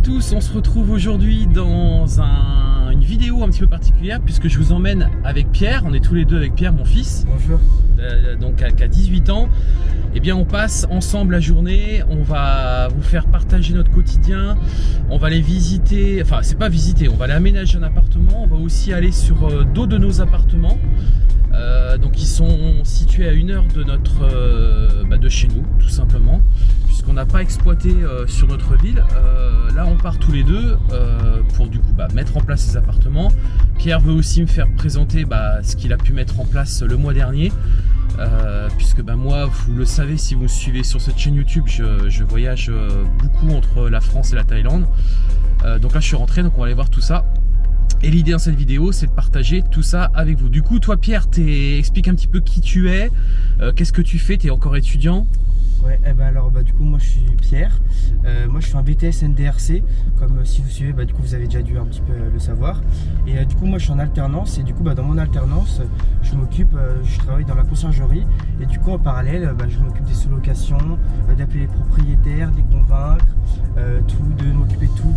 Bonjour à tous, on se retrouve aujourd'hui dans un- une vidéo un petit peu particulière puisque je vous emmène avec Pierre, on est tous les deux avec Pierre, mon fils, Bonjour. euh, donc à, qui a 18 ans. Eh bien, on passe ensemble la journée, on va vous faire partager notre quotidien, on va aller visiter, enfin c'est pas visiter, on va aller aménager un appartement, on va aussi aller sur euh, d'autres de nos appartements. Euh, donc ils sont situés à une heure de notre euh, bah, de chez nous tout simplement puisqu'on n'a pas exploité euh, sur notre ville. Là on part tous les deux pour du coup bah, mettre en place ces appartements. Pierre veut aussi me faire présenter bah, ce qu'il a pu mettre en place le mois dernier. Puisque moi vous le savez si vous me suivez sur cette chaîne YouTube je, voyage beaucoup entre la France et la Thaïlande. Donc là je suis rentré donc on va aller voir tout ça et l'idée dans cette vidéo, c'est de partager tout ça avec vous. Du coup, toi Pierre, t'es- explique un petit peu qui tu es, euh, qu'est-ce que tu fais, tu es encore étudiant? Ouais, eh ben alors bah du coup moi je suis Pierre. Euh, moi je fais un BTS NDRC, comme euh, si vous suivez, bah du coup vous avez déjà dû un petit peu le savoir. Et du coup moi je suis en alternance et du coup bah dans mon alternance, je m'occupe, je travaille dans la conciergerie et du coup en parallèle, bah, je m'occupe des sous-locations, d'appeler les propriétaires, de les convaincre, tout, de m'occuper de tout,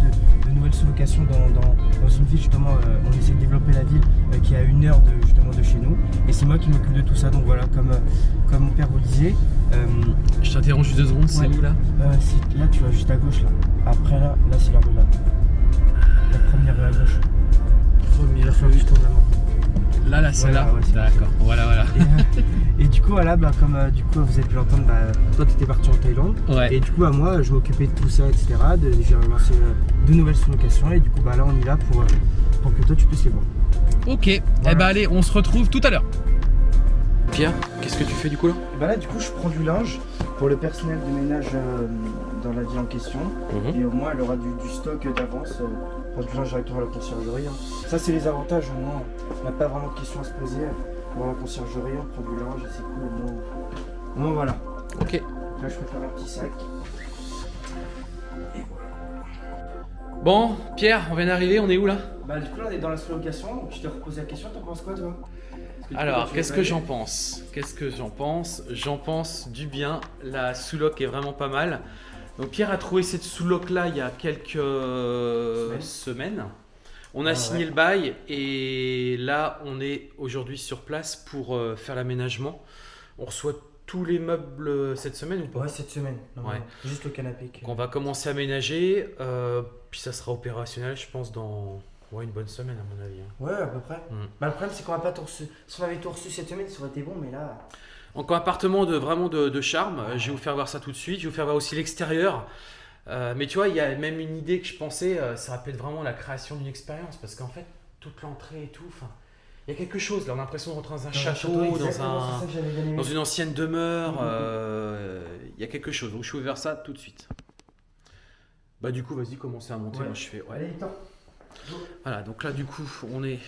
de nouvelles sous-locations dans, dans, dans une ville justement. euh, on essaie de développer la ville euh, qui est à une heure de justement de chez nous et c'est moi qui m'occupe de tout ça. Donc voilà, comme euh, comme mon père vous le disait. Je t'interromps juste deux secondes, c'est où là? Là, tu vas juste à gauche, là. Après, là, là, c'est la rue, là. La première rue à gauche. Première rue. tu tournes là maintenant. Là, là, c'est là Voilà, ouais, c'est D'accord, voilà, voilà. Et, euh, et du coup, voilà, bah, comme euh, du coup, vous avez pu l'entendre, bah, toi, tu étais parti en Thaïlande. Ouais. Et du coup, bah, moi, je m'occupais de tout ça, etc. De- J'ai relancé euh, de nouvelles sous-locations. Et du coup, bah, là, on est là pour, euh, pour que toi, tu puisses les voir. Ok, eh Voilà. ben allez, on se retrouve tout à l'heure. Pierre, qu'est-ce que tu fais du coup là? Et bah, là, du coup, je prends du linge pour le personnel de ménage euh, dans la ville en question. Et au moins, elle aura du, du stock d'avance. Euh, du linge directement à la conciergerie. hein. Ça, c'est les avantages. Au moins, on n'a pas vraiment de questions à se poser. Dans la conciergerie, on prend du linge et c'est cool. Au moins, au moins, voilà. Ok. Là, je peux faire un petit sac. Et voilà. Bon, Pierre, on vient d'arriver, on est où là? Bah, du coup, là, on est dans la sous-location. Donc, je te repose la question. T'en penses quoi, toi? Que, Alors, qu'est-ce que j'en pense? Qu'est-ce que j'en pense? J'en pense du bien. La sous-loc est vraiment pas mal. Donc Pierre a trouvé cette sous-loc là il y a quelques Semaines. On a Ah signé ouais. le bail et là on est aujourd'hui sur place pour euh, faire l'aménagement. On reçoit tous les meubles euh, cette semaine ou pas? Ouais, cette semaine. Juste le canapé. Donc on va commencer à aménager, euh, puis ça sera opérationnel je pense dans ouais, une bonne semaine à mon avis. hein. Ouais, à peu près. Mm. Bah, le problème, c'est qu'on va pas tout reçu. Si on avait tout reçu cette semaine, ça aurait été bon, mais là. Donc un appartement de vraiment de, de charme. Euh, Je vais vous faire voir ça tout de suite. Je vais vous faire voir aussi l'extérieur. Euh, mais tu vois, il y a même une idée que je pensais, euh, ça va peut-être vraiment la création d'une expérience parce qu'en fait, toute l'entrée et tout, il y a quelque chose là. On a l'impression de rentrer dans un château, dans, un, dans une ancienne demeure. Mhm. euh, Il y a quelque chose. Donc je vais vous faire ça tout de suite. Bah du coup, vas-y, commencez à monter. Ouais. Moi, je fais. ouais. Allez. Voilà, donc là du coup on est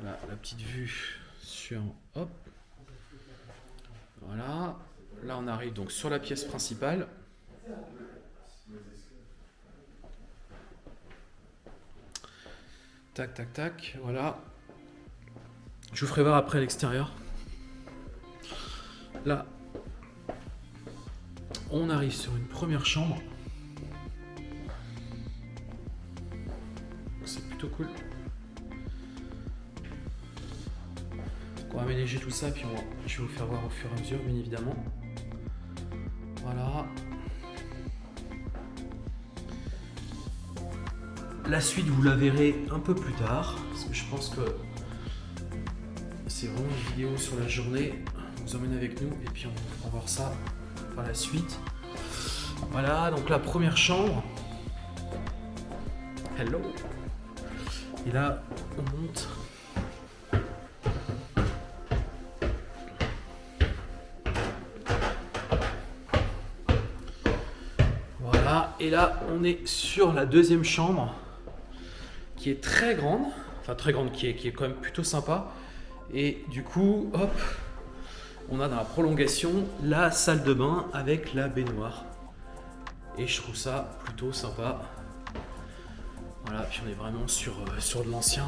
voilà, la petite vue sur hop. Voilà. Là on arrive donc sur la pièce principale. Tac tac tac, voilà. Je vous ferai voir après l'extérieur. Là on arrive sur une première chambre. C'est plutôt cool. Aménager tout ça, puis je vais vous faire voir au fur et à mesure, bien évidemment. Voilà. La suite, vous la verrez un peu plus tard, parce que je pense que c'est vraiment une vidéo sur la journée. On vous emmène avec nous, et puis on va voir ça par la suite. Voilà, donc la première chambre. Hello. Et là, on monte. On est sur la deuxième chambre qui est très grande, enfin très grande, qui est, qui est quand même plutôt sympa. Et du coup, hop, on a dans la prolongation la salle de bain avec la baignoire. Et je trouve ça plutôt sympa. Voilà, puis on est vraiment sur, euh, sur de l'ancien.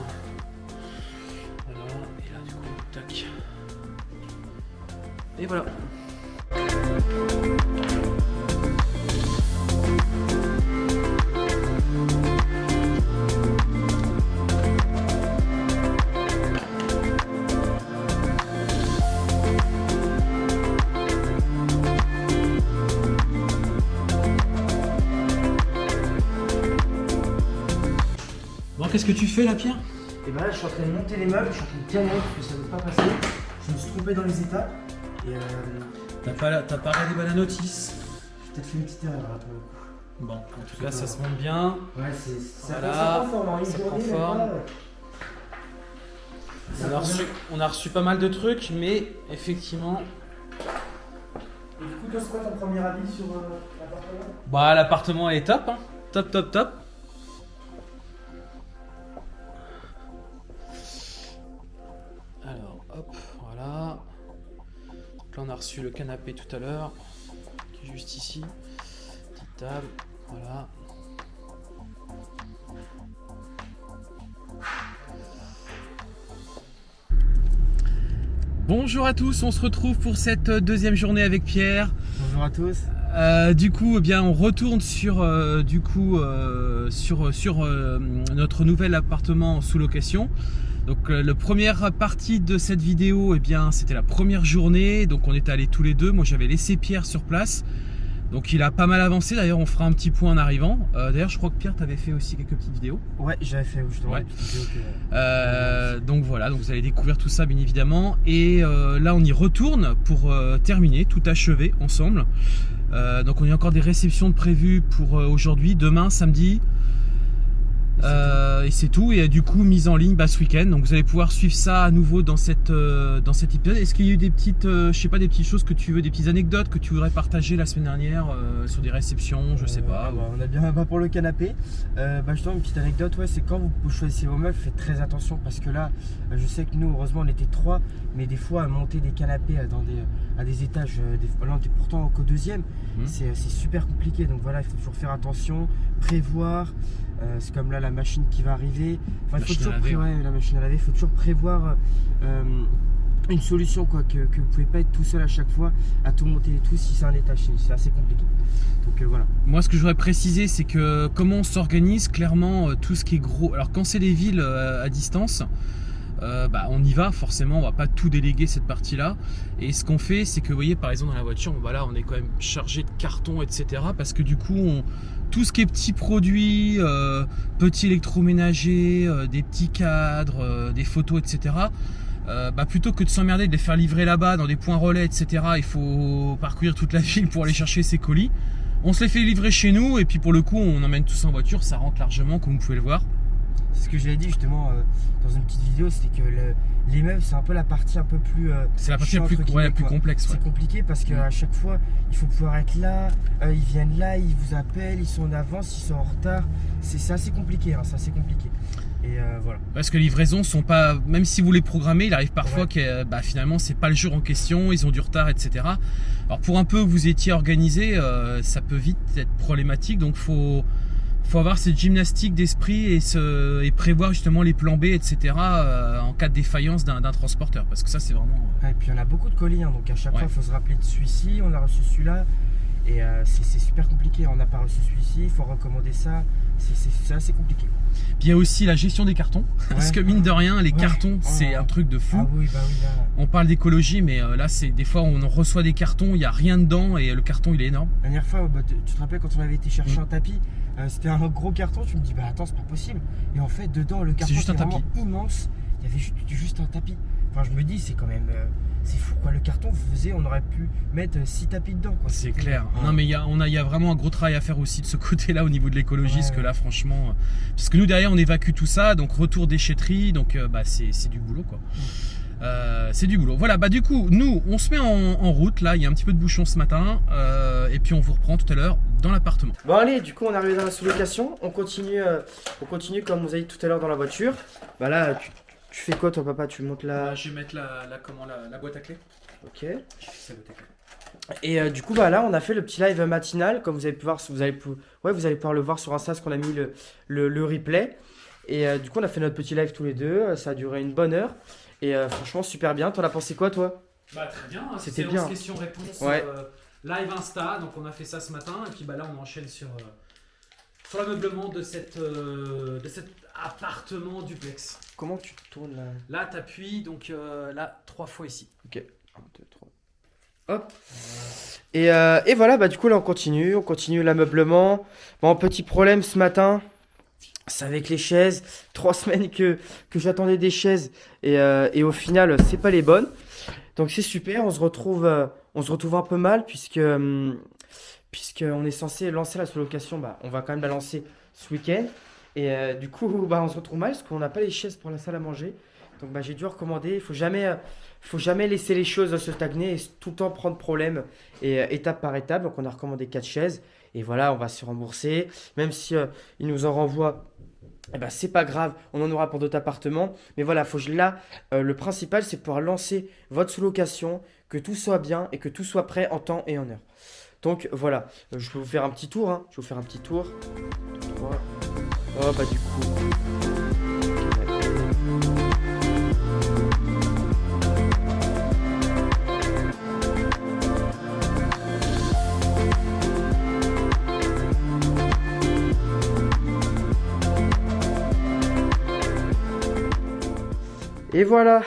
Et là du coup, tac. Et voilà. Que tu fais là, Pierre? Et ben là, je suis en train de monter les meubles, je suis en train de tirer parce que ça ne veut pas passer. Je me suis trompé dans les étapes. Et euh, T'as pas, t'as pas regardé la notice? j'ai peut-être fait une petite erreur là pour le coup. Bon, en tout cas, ça se monte bien. Ouais, c'est ça, Voilà, ça prend forme, hein. Une ça journée, prend forme. euh, ça On a, reçu, on a reçu pas mal de trucs, mais effectivement, Et du coup, toi, c'est quoi ton premier avis sur euh, l'appartement? Bah, l'appartement est top. hein. Top, top, top. Là, on a reçu le canapé tout à l'heure, qui est juste ici. Petite table, voilà. Bonjour à tous, on se retrouve pour cette deuxième journée avec Pierre. Bonjour à tous. Euh, du coup, eh bien, on retourne sur, euh, du coup, euh, sur, sur euh, notre nouvel appartement sous location. Donc, euh, la première partie de cette vidéo, eh bien, c'était la première journée. Donc, on est allés tous les deux. Moi, j'avais laissé Pierre sur place. Donc, il a pas mal avancé. D'ailleurs, on fera un petit point en arrivant. Euh, D'ailleurs, je crois que Pierre, t'avais fait aussi quelques petites vidéos. Ouais, j'avais fait justement Ouais. que- Euh, donc voilà, donc vous allez découvrir tout ça bien évidemment. Et euh, là on y retourne pour terminer, tout achever ensemble. Donc on a encore des réceptions de prévues pour aujourd'hui, demain, samedi. Euh, et c'est tout. Et euh, du coup mise en ligne bah, ce week-end. Donc vous allez pouvoir suivre ça à nouveau dans cette euh, dans cet épisode. Est-ce qu'il y a eu des petites, euh, je sais pas, des petites choses que tu veux, des petites anecdotes que tu voudrais partager la semaine dernière sur des réceptions, je sais pas. bah, on a bien pas pour le canapé. Bah, justement, une petite anecdote, ouais, c'est quand vous choisissez vos meubles, faites très attention parce que là, je sais que nous, heureusement, on était trois, mais des fois, à monter des canapés dans des, à des étages, des, là, on était pourtant qu'au deuxième, Mhm. c'est c'est super compliqué. Donc voilà, il faut toujours faire attention, prévoir. Euh, c'est comme là, la machine qui va arriver. Enfin, faut toujours laver, pré- ouais, la machine à laver, il faut toujours prévoir. euh, une solution quoi que, que vous pouvez pas être tout seul à chaque fois à tout monter et tout si c'est un étage c'est- assez compliqué donc euh, voilà Moi, ce que je voudrais préciser, c'est que comment on s'organise, clairement, tout ce qui est gros. Alors, quand c'est des villes à distance, euh, bah, on y va, forcément, on va pas tout déléguer cette partie-là. Et ce qu'on fait, c'est que, vous voyez, par exemple, dans la voiture, bon, voilà, on est quand même chargé de cartons, etc. Parce que du coup, on- tout ce qui est petits produits, euh, petits électroménagers, euh, des petits cadres, euh, des photos, etc. bah, plutôt que de s'emmerder de les faire livrer là-bas dans des points relais, etc. Il faut parcourir toute la ville pour aller chercher ses colis. On se les fait livrer chez nous et puis pour le coup on emmène tous en voiture, ça rentre largement comme vous pouvez le voir. C'est ce que j'avais dit justement euh, dans une petite vidéo, c'était que le- les meubles c'est un peu la partie un peu plus. euh, C'est la partie la plus, ouais, plus complexe. ouais. C'est compliqué parce qu'à chaque fois il faut pouvoir être là, euh, ils viennent là, ils vous appellent, ils sont en avance, ils sont en retard. C'est c'est assez compliqué, hein, c'est assez compliqué. Et euh, voilà. Parce que les livraisons sont pas, même si vous les programmez, il arrive parfois Ouais. que bah, finalement c'est pas le jour en question, ils ont du retard, etc. Alors pour un peu vous étiez organisé, ça peut vite être problématique, donc faut faut avoir cette gymnastique d'esprit et, prévoir justement les plans B, etc. euh, en cas de défaillance d'un transporteur, parce que ça c'est vraiment. Ouais, et puis on a beaucoup de colis, hein, donc à chaque Ouais. fois il faut se rappeler de celui-ci, on a reçu celui-là. Et euh, c'est super compliqué, on n'a pas reçu celui-ci, il faut recommander ça, C'est- c'est c'est assez compliqué. Puis il y a aussi la gestion des cartons, parce que mine de rien, les Ouais. cartons c'est Oh. un truc de fou. Ah oui, bah oui, là. On parle d'écologie, mais euh, là, c'est des fois on reçoit des cartons, il n'y a rien dedans et le carton il est énorme. La dernière fois, bah, tu te rappelles quand on avait été chercher Mm. un tapis, euh, c'était un gros carton, tu me dis bah attends c'est pas possible. Et en fait dedans le carton tapis. immense, il y avait juste, juste un tapis. Enfin je me dis c'est quand même, euh, c'est fou quoi, le carton faisait, on aurait pu mettre 6 tapis dedans quoi. C'est clair. Ouais. Non, mais il y a, on a, il y a vraiment un gros travail à faire aussi de ce côté-là au niveau de l'écologie, Ouais, parce que là, franchement, euh, parce que nous derrière on évacue tout ça, donc retour déchetterie, donc euh, bah, c'est c'est du boulot quoi. Euh, c'est du boulot. Voilà, bah du coup, nous, on se met en, en route. Là, il y a un petit peu de bouchon ce matin, euh, et puis on vous reprend tout à l'heure dans l'appartement. Bon allez, du coup on est arrivé dans la sous-location, on continue, euh, on continue comme vous avez dit tout à l'heure dans la voiture. Bah là tu, tu fais quoi toi papa? Tu montes la... je vais mettre la, comment, la, boîte à clés. Ok. Et euh, du coup, bah là, on a fait le petit live matinal, comme vous avez pu voir, vous allez, ouais, vous allez pouvoir le voir sur Insta, parce qu'on a mis le, le, le replay. Et euh, du coup, on a fait notre petit live tous les deux, euh, ça a duré une bonne heure. Et euh, franchement, super bien. T'en as pensé quoi, toi? Bah très bien, C'était séance bien. questions-réponses Ouais. live Insta, donc on a fait ça ce matin et puis bah là on enchaîne sur, sur l'ameublement de, cette, de appartement duplex. Comment tu tournes là Là t'appuies donc euh, là trois fois ici. Ok. 1, 2, 3. Hop. Et, euh, et voilà, bah du coup, là, on continue. On continue l'ameublement. Bon, petit problème ce matin. c'est avec les chaises. Trois semaines que, que j'attendais des chaises et, euh, et au final, c'est pas les bonnes. Donc c'est super. On se retrouve, euh, on se retrouve un peu mal puisque puisqu'on est censé lancer la sous-location. Bah, on va quand même la lancer ce week-end. Et euh, du coup, bah, on se retrouve mal parce qu'on n'a pas les chaises pour la salle à manger. Donc bah, j'ai dû recommander. Il faut jamais, faut jamais laisser les choses se stagner et tout le temps prendre problème et étape par étape. Donc on a recommandé quatre chaises et voilà, on va se rembourser. Même si il nous en renvoie eh ben, c'est pas grave, on en aura pour d'autres appartements. Mais voilà, faut, là, euh, le principal, c'est pouvoir lancer votre sous-location, que tout soit bien et que tout soit prêt en temps et en heure. Donc voilà, euh, je vais vous faire un petit tour. Hein. Je vais vous faire un petit tour. Oh bah du coup. Et voilà.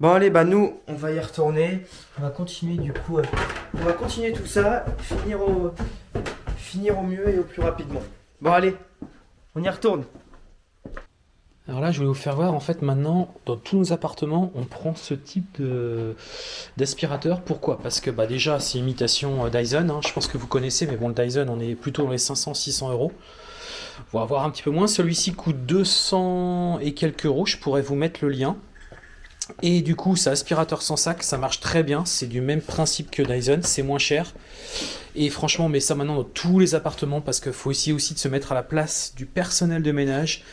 Bon allez, bah nous, on va y retourner. On va continuer du coup. Euh, on va continuer tout ça, finir au, finir au mieux et au plus rapidement. Bon allez, on y retourne. Alors là, je vais vous faire voir, en fait, maintenant, dans tous nos appartements, on prend ce type d'aspirateur. Pourquoi? Parce que bah, déjà, c'est imitation euh, Dyson. Hein. Je pense que vous connaissez, mais bon, le Dyson, on est plutôt dans les 500-600 euros. On va voir un petit peu moins. Celui-ci coûte 200 et quelques euros. Je pourrais vous mettre le lien. Et du coup, c'est aspirateur sans sac, ça marche très bien. C'est du même principe que Dyson, c'est moins cher. Et franchement, on met ça maintenant dans tous les appartements parce qu'il faut essayer aussi de se mettre à la place du personnel de ménage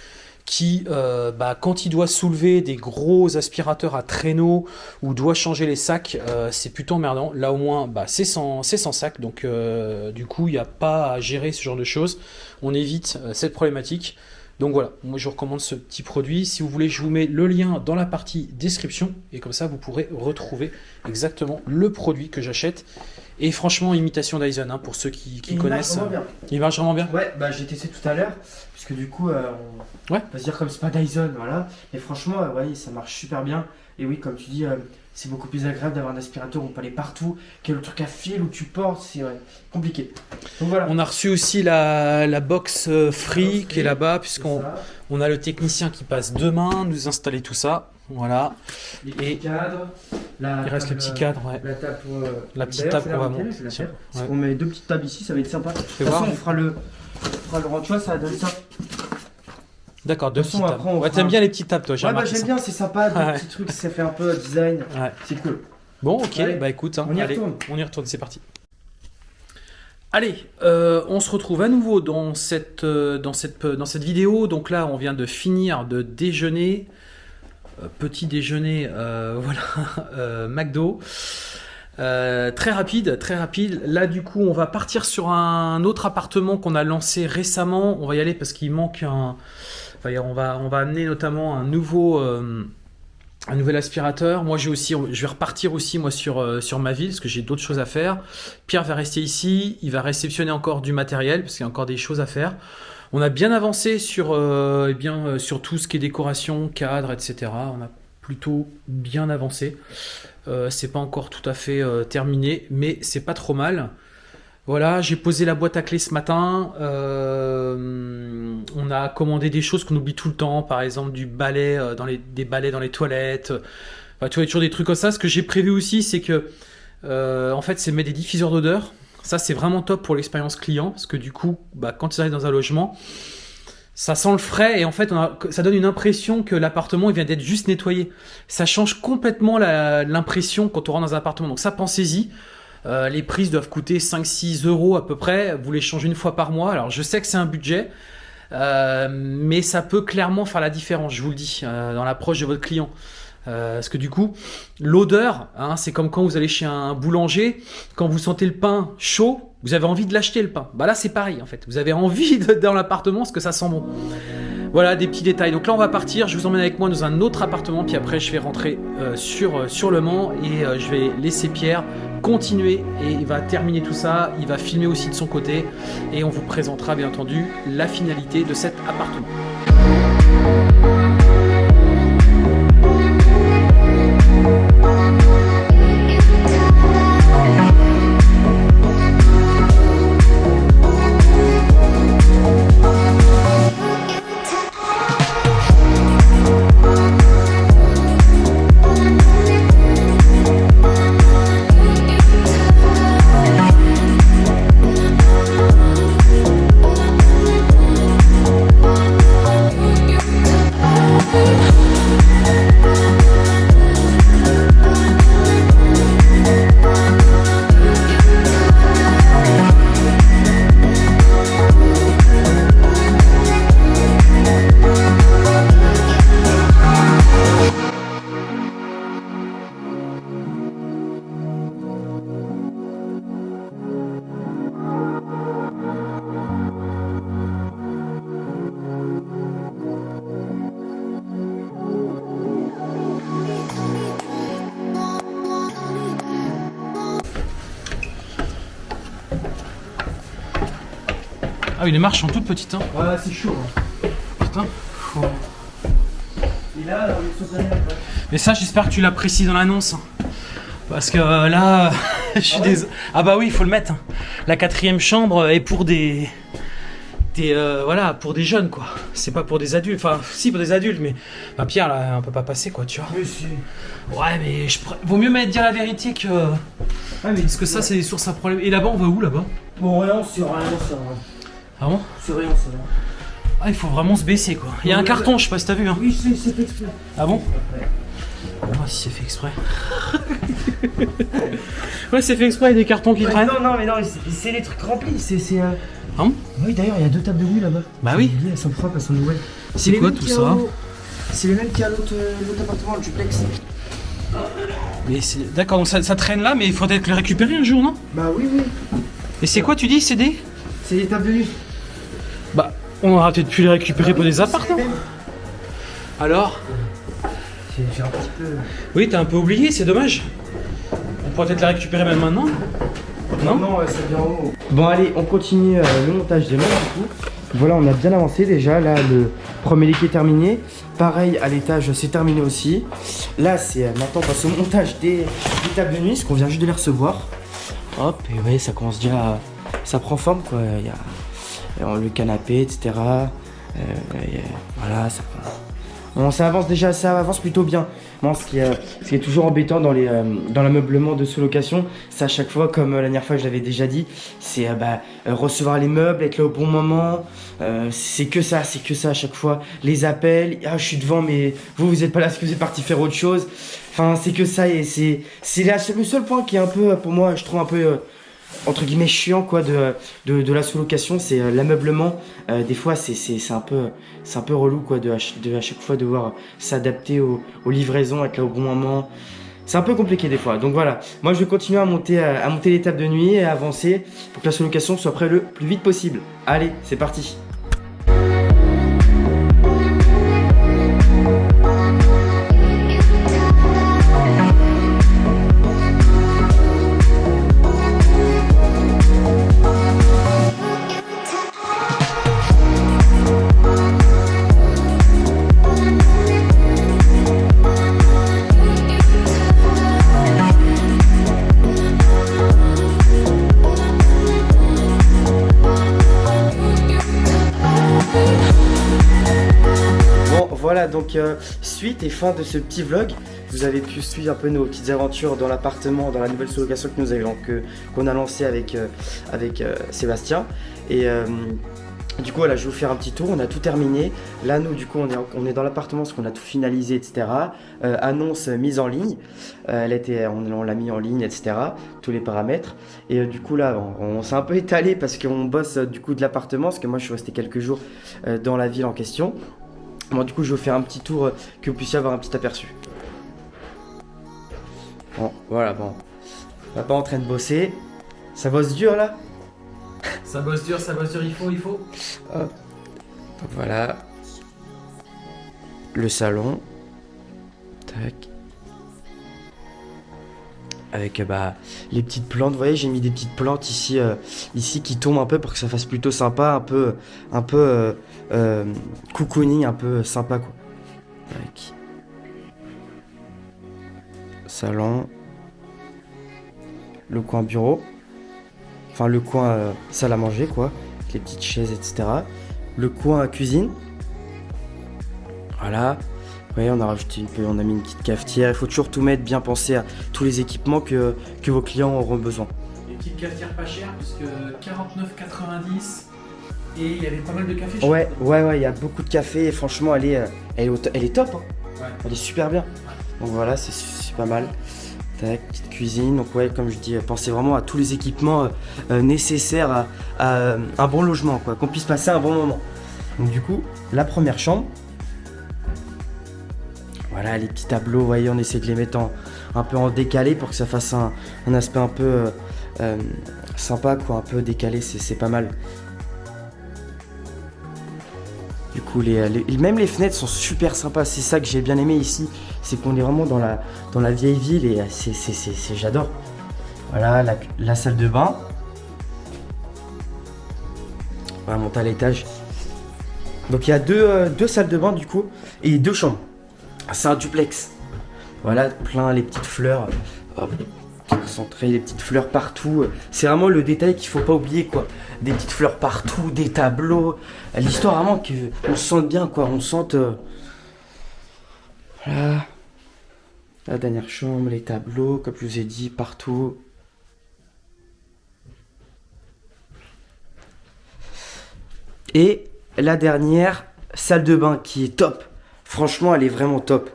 qui, euh, bah, quand il doit soulever des gros aspirateurs à traîneau ou doit changer les sacs, euh, c'est plutôt emmerdant. Là au moins, bah, c'est sans, sans, sac, donc euh, du coup, il n'y a pas à gérer ce genre de choses. On évite cette problématique. Donc voilà, moi je vous recommande ce petit produit. Si vous voulez, je vous mets le lien dans la partie description et comme ça vous pourrez retrouver exactement le produit que j'achète. Et franchement, imitation Dyson, hein, pour ceux qui, connaissent. Il marche vraiment bien. Il marche vraiment bien Ouais, bah j'ai testé tout à l'heure, puisque du coup, euh, on va se dire comme c'est pas Dyson, voilà. Mais franchement, euh, ça marche super bien. Et oui, comme tu dis, euh, c'est beaucoup plus agréable d'avoir un aspirateur où on peut aller partout que le truc à fil où tu portes, c'est compliqué. Donc voilà. On a reçu aussi la, la box free, qui est là-bas, puisqu'on on a le technicien qui passe demain nous installer tout ça. Voilà. Les petits cadres. La il reste le petit cadre, ouais. La, table pour, euh, la petite table pour vraiment. Si on met deux petites tables ici, ça va être sympa. De toute façon, on fera le, on fera le rang, tu vois, ça donne ça. D'accord, deux petites tables. Ouais, t'aimes bien les petites tables, toi, Ouais, bah, j'aime bien, c'est sympa, des petits trucs, ça fait un peu design. Ouais. C'est cool. Bon, ok, bah écoute, hein, on y retourne. On y retourne, c'est parti. Allez, euh, on se retrouve à nouveau dans cette, euh, dans, cette, dans cette vidéo. Donc là, on vient de finir de déjeuner. Euh, petit déjeuner, euh, voilà, euh, McDo. très rapide, très rapide. Là, du coup, on va partir sur un autre appartement qu'on a lancé récemment. On va y aller parce qu'il manque un. On va, amener notamment un nouveau, un nouvel aspirateur. Moi, j'ai aussi, je vais repartir aussi moi sur sur ma ville parce que j'ai d'autres choses à faire. Pierre va rester ici. Il va réceptionner encore du matériel parce qu'il y a encore des choses à faire. On a bien avancé sur, euh, eh euh, sur tout ce qui est décoration, cadre, etc. On a plutôt bien avancé. Euh, c'est pas encore tout à fait euh, terminé, mais c'est pas trop mal. Voilà, j'ai posé la boîte à clés ce matin. on a commandé des choses qu'on oublie tout le temps, par exemple du balai dans les, des balais dans les toilettes. Enfin, tu vois, toujours des trucs comme ça. Ce que j'ai prévu aussi, c'est que, en fait, c'est mettre des diffuseurs d'odeur. Ça, c'est vraiment top pour l'expérience client, parce que du coup, bah, quand ils arrivent dans un logement, ça sent le frais et en fait, ça donne une impression que l'appartement vient d'être juste nettoyé. Ça change complètement l'impression quand on rentre dans un appartement. Donc ça, pensez-y. Euh, les prises doivent coûter 5-6 euros à peu près. Vous les changez une fois par mois. Alors je sais que c'est un budget, euh, mais ça peut clairement faire la différence, je vous le dis, euh, dans l'approche de votre client. Parce que du coup, l'odeur, hein, c'est comme quand vous allez chez un boulanger, quand vous sentez le pain chaud, vous avez envie de l'acheter le pain. Bah là, c'est pareil en fait. Vous avez envie de, dans l'appartement parce que ça sent bon. Voilà des petits détails. Donc là, on va partir. Je vous emmène avec moi dans un autre appartement. Puis après, je vais rentrer sur, sur le Mans et je vais laisser Pierre continuer et il va terminer tout ça. Il va filmer aussi de son côté et on vous présentera bien entendu la finalité de cet appartement. Ah oui, les marches sont toutes petites. Hein. Ouais, c'est chaud. Hein. Putain. Et là, alors, les. Mais ça, j'espère que tu l'apprécies dans l'annonce. hein. Parce que euh, là, je suis Ah ouais désolé. Ah bah oui, il faut le mettre. hein. La quatrième chambre est pour des. Des, euh, voilà, pour des jeunes quoi. C'est pas pour des adultes. Enfin, si pour des adultes, mais. Bah, Pierre là, on peut pas passer quoi, tu vois. Mais si. Ouais, mais je vaut mieux mettre dire la vérité que. Ah, mais Parce que ça, c'est des sources à problème. Et là-bas, on va où là-bas? Bon, rien, c'est rien, c'est rien. Ah bon C'est rien, c'est rien. Ah, il faut vraiment se baisser quoi. Il y a un carton, je sais pas si t'as vu. Hein. Oui, c'est fait exprès. Ah bon Ouais. Bah, si c'est fait exprès. ouais, c'est fait exprès, il y a des cartons qui Ouais, traînent. non, non, mais non, c'est- les trucs remplis. C'est. euh, Ah bon Oui, d'ailleurs, il y a deux tables de nuit là-bas. Bah oui. Elles sont propres, elles sont nouvelles. C'est quoi tout ça au- C'est les mêmes qu'il y a l'autre euh, l'autre appartement, le duplex. Mais c'est d'accord, donc ça, ça traîne là, mais il faudrait que le récupérer un jour, non Bah oui, oui. Et c'est quoi, tu dis, c'est des C'est les tables de nuit. On aura peut-être pu les récupérer pour des C'est appartements. Alors J'ai j'ai un petit peu. Oui, t'as un peu oublié, c'est dommage. On pourrait peut-être les récupérer même maintenant. Non Non, ouais, ça vient en haut. Bon, allez, on continue euh, le montage des meubles du coup. Voilà, on a bien avancé déjà. Là, le premier lit est terminé. Pareil, à l'étage, c'est terminé aussi. Là, c'est euh, maintenant on passe au montage des, des tables de nuit, ce qu'on vient juste de les recevoir. Hop, et vous voyez, ça commence déjà à- Ça prend forme quoi. Il y a euh, le canapé, etc. Euh, euh, voilà, ça avance déjà, ça avance plutôt bien. Bon, ce qui, est, toujours embêtant dans les euh, dans l'ameublement de sous-location, c'est à chaque fois, comme euh, la dernière fois je l'avais déjà dit, c'est euh, bah, euh, recevoir les meubles, être là au bon moment. Euh, c'est que ça, c'est que ça à chaque fois. Les appels, ah je suis devant, mais vous vous êtes pas là parce que vous êtes parti faire autre chose. Enfin, c'est que ça et c'est c'est le seul point qui est un peu, euh, pour moi, je trouve un peu euh, entre guillemets chiant quoi de, la sous-location, c'est euh, l'ameublement. Euh, des fois, c'est un peu c'est un peu relou quoi de, à chaque fois devoir s'adapter aux, livraisons, être là au bon moment. C'est un peu compliqué des fois. Donc voilà, moi je vais continuer à monter, à monter l'étape de nuit et à avancer pour que la sous-location soit prête le plus vite possible. Allez, c'est parti. Donc euh, suite et fin de ce petit vlog. Vous avez pu suivre un peu nos petites aventures dans l'appartement, dans la nouvelle sous-location que nous avons, qu'on a lancé avec, euh, avec euh, Sébastien. Et du coup, voilà, je vais vous faire un petit tour. On a tout terminé. Là, nous, du coup, on est, on est dans l'appartement parce qu'on a tout finalisé, etc. Annonce mise en ligne. Elle était, on, on l'a mis en ligne, etc. Tous les paramètres. Et du coup, là, on, s'est un peu étalé parce qu'on bosse du coup de l'appartement. Parce que moi, je suis resté quelques jours dans la ville en question. Bon, du coup, je vais vous faire un petit tour euh, que vous puissiez avoir un petit aperçu. Bon, voilà, bon. Papa en train de bosser. Ça bosse dur là? Ça bosse dur, ça bosse dur, il faut, il faut. Voilà. Le salon. Tac. Avec euh, bah, les petites plantes. Vous voyez, j'ai mis des petites plantes ici, euh, ici qui tombent un peu pour que ça fasse plutôt sympa, un peu, un peu euh, euh, cocooning, un peu sympa quoi. Tac. Salon. Le coin bureau. Enfin, le coin euh, salle à manger quoi. Avec les petites chaises, etc. Le coin cuisine. Voilà. Vous voyez, on a rajouté une on a mis une petite cafetière. Il faut toujours tout mettre, bien penser à tous les équipements que, que vos clients auront besoin. Des petites cafetières pas chères, puisque 49,90 et il y avait pas mal de café. Ouais, crois. ouais, ouais, il y a beaucoup de café et franchement, elle est, euh, elle est, elle est top. hein. Ouais. Elle est super bien. Donc voilà, c'est pas mal. Tac, petite cuisine. Donc ouais, comme je dis, euh, pensez vraiment à tous les équipements euh, nécessaires à, à, un bon logement, quoi, qu'on puisse passer un bon moment. Donc du coup, la première chambre. Voilà, les petits tableaux, vous voyez, on essaie de les mettre en, un peu en décalé pour que ça fasse un, un aspect un peu euh, sympa, quoi, un peu décalé, c'est pas mal. Les- même les fenêtres sont super sympas. C'est ça que j'ai bien aimé ici. C'est qu'on est vraiment dans la, dans la vieille ville et euh, c'est, j'adore. Voilà, la, salle de bain. On va monter à l'étage. Donc il y a deux, euh, deux salles de bain du coup et deux chambres. C'est un duplex. Voilà, plein les petites fleurs. Concentré, les petites fleurs partout. C'est vraiment le détail qu'il faut pas oublier quoi. Des petites fleurs partout, des tableaux. L'histoire vraiment que on se sente bien quoi. On se sente. euh, Voilà. La dernière chambre, les tableaux, comme je vous ai dit, partout. Et la dernière, salle de bain qui est top. Franchement, elle est vraiment top.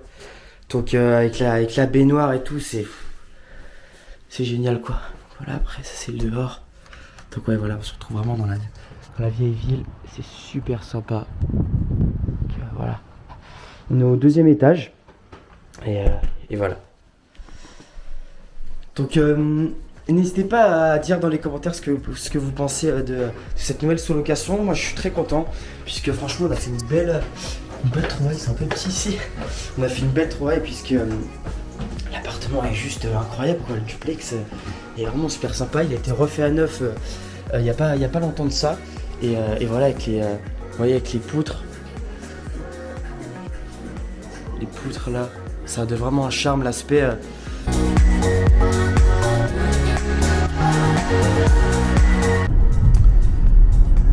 Donc euh, avec, la, avec la baignoire et tout, c'est c'est génial quoi. Voilà, après ça c'est le dehors. Donc ouais, voilà, on se retrouve vraiment dans la, dans la vieille ville. C'est super sympa. Donc, euh, voilà. On est au deuxième étage. Et, euh, voilà. Donc euh, n'hésitez pas à dire dans les commentaires ce que, ce que vous pensez de, cette nouvelle sous-location. Moi je suis très content. Puisque franchement on a fait une belle, une belle trouvaille. C'est un peu petit ici. On a fait une belle trouvaille puisque l'appartement est juste incroyable. Quoi. Le duplex est vraiment super sympa. Il a été refait à neuf euh, il n'y a, pas- a pas longtemps de ça. Et, euh, voilà avec les, euh, voyez, avec les poutres. Les poutres là. Ça a de vraiment un charme l'aspect.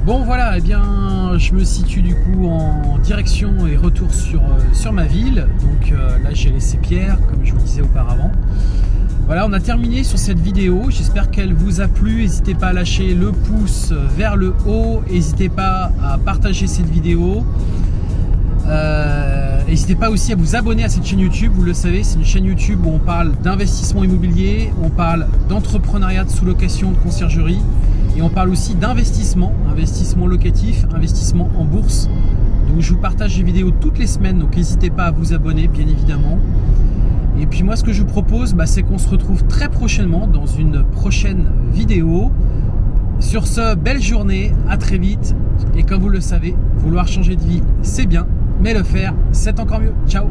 Bon voilà, eh bien je me situe du coup en direction et retour sur, euh, ma ville. Donc euh, là j'ai laissé Pierre, comme je vous disais auparavant. Voilà, on a terminé sur cette vidéo. J'espère qu'elle vous a plu. N'hésitez pas à lâcher le pouce vers le haut. N'hésitez pas à partager cette vidéo. Euh, N'hésitez pas aussi à vous abonner à cette chaîne YouTube. Vous le savez, c'est une chaîne YouTube où on parle d'investissement immobilier, on parle d'entrepreneuriat de sous-location, de conciergerie, et on parle aussi d'investissement, investissement locatif, investissement en bourse. Donc je vous partage des vidéos toutes les semaines, donc n'hésitez pas à vous abonner, bien évidemment. Et puis moi, ce que je vous propose, bah, c'est qu'on se retrouve très prochainement dans une prochaine vidéo. Sur ce, belle journée, à très vite. Et comme vous le savez, vouloir changer de vie, c'est bien, mais le faire, c'est encore mieux. Ciao